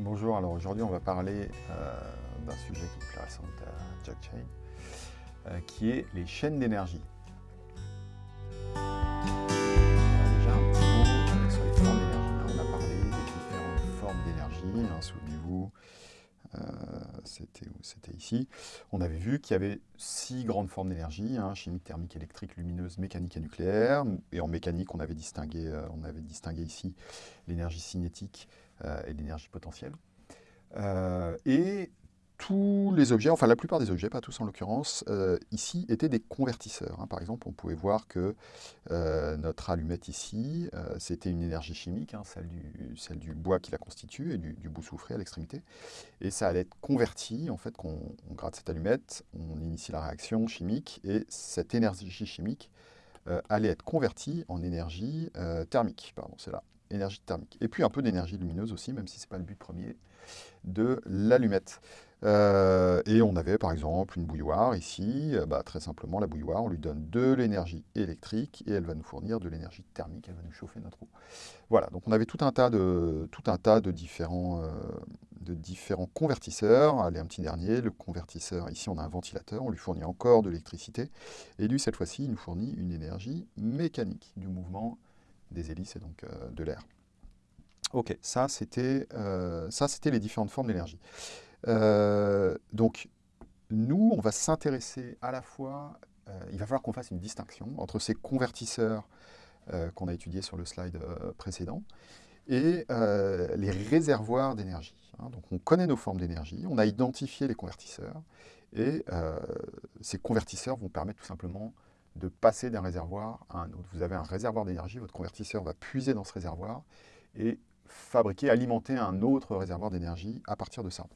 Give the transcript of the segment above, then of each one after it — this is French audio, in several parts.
Bonjour, alors aujourd'hui on va parler euh, d'un sujet qui est plaît à Jack Chain, euh, qui est les chaînes d'énergie. déjà euh, sur les formes d'énergie. On a parlé des différentes formes d'énergie, hein, souvenez-vous, c'était ici. On avait vu qu'il y avait six grandes formes d'énergie, hein, chimique, thermique, électrique, lumineuse, mécanique et nucléaire. Et en mécanique, on avait distingué, on avait distingué ici l'énergie cinétique, et l'énergie potentielle. Euh, et tous les objets, enfin la plupart des objets, pas tous en l'occurrence, euh, ici étaient des convertisseurs. Hein. Par exemple, on pouvait voir que notre allumette ici, c'était une énergie chimique, hein, celle, du, du, bois qui la constitue et du, bout soufré à l'extrémité. Et ça allait être converti, en fait, qu'on on gratte cette allumette, on initie la réaction chimique, et cette énergie chimique allait être convertie en énergie thermique. Pardon, c'est là énergie thermique. Et puis un peu d'énergie lumineuse aussi, même si ce n'est pas le but premier de l'allumette. Euh, et on avait par exemple une bouilloire ici, euh, bah, très simplement la bouilloire, on lui donne de l'énergie électrique et elle va nous fournir de l'énergie thermique, elle va nous chauffer notre eau. Voilà, donc on avait tout un tas de, tout un tas de, différents, euh, de différents convertisseurs. Allez, un petit dernier, le convertisseur, ici on a un ventilateur, on lui fournit encore de l'électricité, et lui cette fois-ci il nous fournit une énergie mécanique du mouvement des hélices et donc euh, de l'air. Ok, ça c'était euh, les différentes formes d'énergie. Euh, donc, nous, on va s'intéresser à la fois, il va falloir qu'on fasse une distinction entre ces convertisseurs qu'on a étudiés sur le slide précédent et les réservoirs d'énergie. Hein. donc, on connaît nos formes d'énergie, on a identifié les convertisseurs, et ces convertisseurs vont permettre tout simplement de passer d'un réservoir à un autre. Vous avez un réservoir d'énergie, votre convertisseur va puiser dans ce réservoir et fabriquer, alimenter un autre réservoir d'énergie à partir de ça.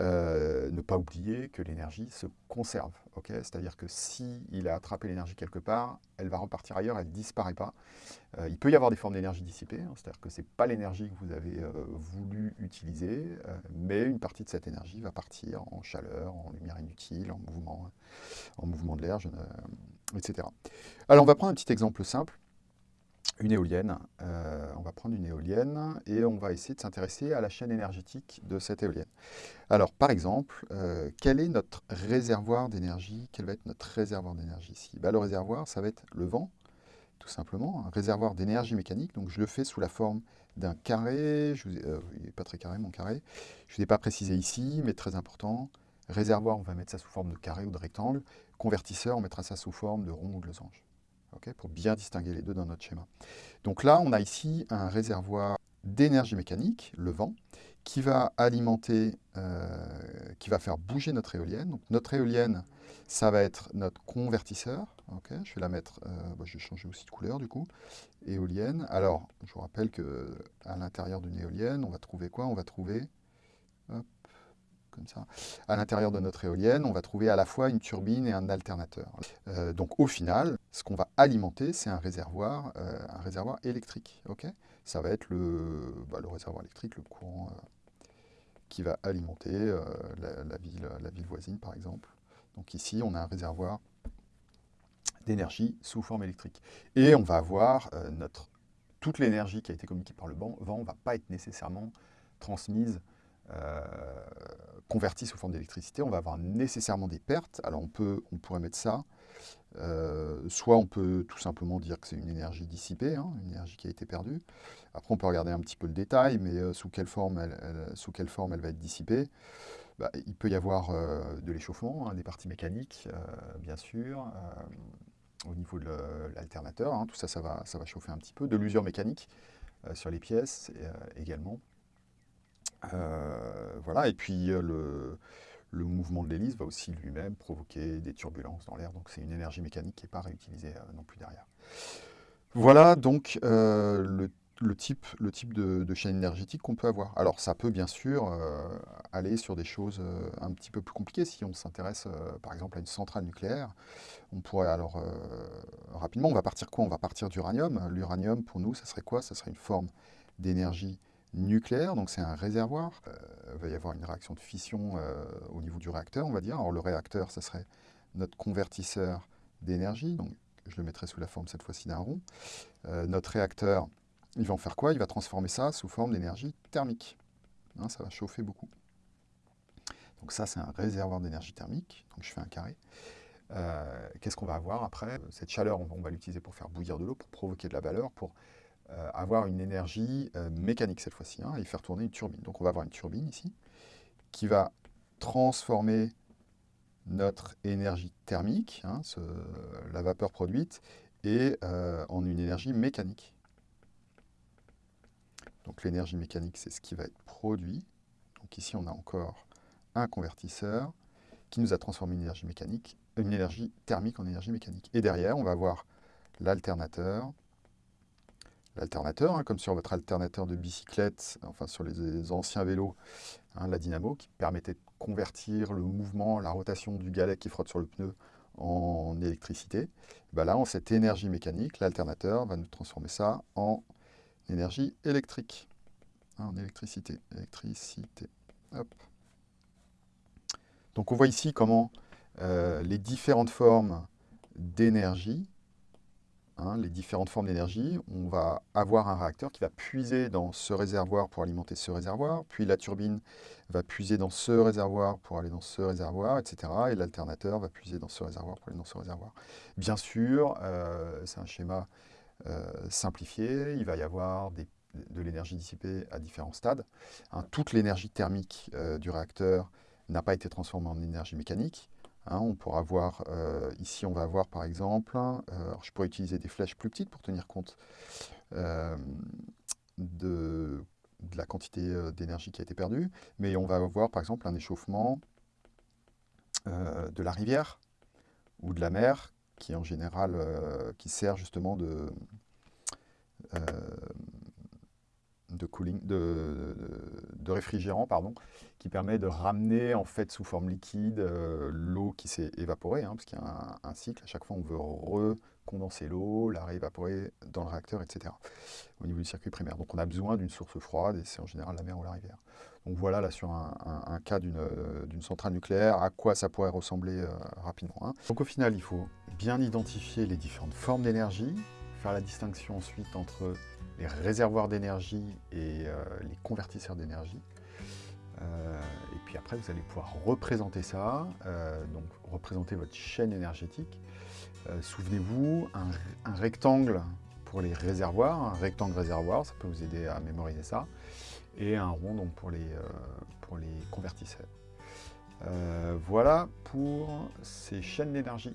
Euh, ne pas oublier que l'énergie se conserve. C'est-à-dire que s'il a attrapé l'énergie quelque part, elle va repartir ailleurs, elle ne disparaît pas. Euh, il peut y avoir des formes d'énergie dissipées, hein, c'est-à-dire que ce n'est pas l'énergie que vous avez euh, voulu utiliser, mais une partie de cette énergie va partir en chaleur, en lumière inutile, en mouvement, en mouvement de l'air, etc. Alors on va prendre un petit exemple simple une éolienne. Euh, on va prendre une éolienne et on va essayer de s'intéresser à la chaîne énergétique de cette éolienne. Alors, par exemple, euh, quel est notre réservoir d'énergie? Quel va être notre réservoir d'énergie ici? Bah, Le réservoir, ça va être le vent, tout simplement, un réservoir d'énergie mécanique. Donc, je le fais sous la forme d'un carré. Je euh, il n'est pas très carré, mon carré. Je ne l'ai pas précisé ici, mais très important. Réservoir, on va mettre ça sous forme de carré ou de rectangle. Convertisseur, on mettra ça sous forme de rond ou de losange pour bien distinguer les deux dans notre schéma. Donc là, on a ici un réservoir d'énergie mécanique, le vent, qui va alimenter, euh, qui va faire bouger notre éolienne. Donc notre éolienne, ça va être notre convertisseur. je vais la mettre, euh, bah, je vais changer aussi de couleur du coup. Éolienne. Alors, je vous rappelle qu'à l'intérieur d'une éolienne, on va trouver quoi? On va trouver comme. À l'intérieur de notre éolienne, on va trouver à la fois une turbine et un alternateur. Euh, donc au final, ce qu'on va alimenter, c'est un réservoir, euh, un réservoir électrique. ça va être le, bah, le, réservoir électrique, le courant euh, qui va alimenter la, ville, la ville voisine, par exemple. Donc ici, on a un réservoir d'énergie sous forme électrique. Et on va avoir notre, toute l'énergie qui a été communiquée par le vent ne va pas être nécessairement transmise converti sous forme d'électricité, on va avoir nécessairement des pertes. Alors on, peut, on pourrait mettre ça, euh, soit on peut tout simplement dire que c'est une énergie dissipée, hein, une énergie qui a été perdue. Après on peut regarder un petit peu le détail, mais euh, sous, quelle forme elle, sous quelle forme elle va être dissipée. Bah, il peut y avoir de l'échauffement, hein, des parties mécaniques, bien sûr, au niveau de l'alternateur, hein, tout ça, ça va, ça va chauffer un petit peu, de l'usure mécanique sur les pièces également. Euh, voilà, et puis euh, le, mouvement de l'hélice va aussi lui-même provoquer des turbulences dans l'air, donc c'est une énergie mécanique qui n'est pas réutilisée euh, non plus derrière. Voilà donc le, le, type, le type de, chaîne énergétique qu'on peut avoir. Alors ça peut bien sûr aller sur des choses un petit peu plus compliquées. Si on s'intéresse par exemple à une centrale nucléaire, on pourrait alors rapidement, on va partir quoi? On va partir d'uranium. L'uranium pour nous, ça serait quoi? Ça serait une forme d'énergie nucléaire, donc c'est un réservoir. Euh, il va y avoir une réaction de fission euh, au niveau du réacteur, on va dire. Alors le réacteur, ça serait notre convertisseur d'énergie, donc je le mettrai sous la forme cette fois-ci d'un rond. Euh, notre réacteur, il va en faire quoi? Il va transformer ça sous forme d'énergie thermique. hein, ça va chauffer beaucoup. Donc ça, c'est un réservoir d'énergie thermique. Donc je fais un carré. Qu'est-ce qu'on va avoir après? Cette chaleur, on, va l'utiliser pour faire bouillir de l'eau, pour provoquer de la valeur, pour euh, avoir une énergie euh, mécanique cette fois-ci, hein, et faire tourner une turbine. Donc on va avoir une turbine ici, qui va transformer notre énergie thermique, hein, la vapeur produite, et en une énergie mécanique. Donc l'énergie mécanique, c'est ce qui va être produit. Donc ici, on a encore un convertisseur qui nous a transformé une énergie thermique en énergie mécanique. Et derrière, on va voir l'alternateur. L'alternateur, hein, comme sur votre alternateur de bicyclette, enfin sur les, anciens vélos, hein, la dynamo, qui permettait de convertir le mouvement, la rotation du galet qui frotte sur le pneu en électricité. Ben là, en cette énergie mécanique, l'alternateur va nous transformer ça en énergie électrique, hein, en électricité. Électricité. Donc on voit ici comment euh, les différentes formes d'énergie, hein, les différentes formes d'énergie, on va avoir un réacteur qui va puiser dans ce réservoir pour alimenter ce réservoir, puis la turbine va puiser dans ce réservoir pour aller dans ce réservoir, etc. Et l'alternateur va puiser dans ce réservoir pour aller dans ce réservoir. Bien sûr, euh, c'est un schéma euh, simplifié, il va y avoir de l'énergie dissipée à différents stades. Hein, toute l'énergie thermique du réacteur n'a pas été transformé en énergie mécanique. Hein, on pourra voir, euh, ici on va voir par exemple, euh, je pourrais utiliser des flèches plus petites pour tenir compte euh, de, la quantité d'énergie qui a été perdue, mais on va voir par exemple un échauffement de la rivière ou de la mer, qui en général, qui sert justement de, de cooling, de, réfrigérant, pardon, qui permet de ramener en fait sous forme liquide euh, l'eau qui s'est évaporée, hein, parce qu'il y a un, cycle, à chaque fois on veut recondenser l'eau, la réévaporer dans le réacteur, etc. au niveau du circuit primaire. Donc on a besoin d'une source froide, et c'est en général la mer ou la rivière. Donc voilà, là sur un, cas d'une centrale nucléaire, à quoi ça pourrait ressembler euh, rapidement. Hein. Donc au final, il faut bien identifier les différentes formes d'énergie, faire la distinction ensuite entre les réservoirs d'énergie et euh, les convertisseurs d'énergie. Euh, et puis après, vous allez pouvoir représenter ça, euh, donc représenter votre chaîne énergétique. Souvenez-vous, un, rectangle pour les réservoirs, un rectangle réservoir, ça peut vous aider à mémoriser ça, et un rond donc, pour, les, pour les convertisseurs. voilà pour ces chaînes d'énergie.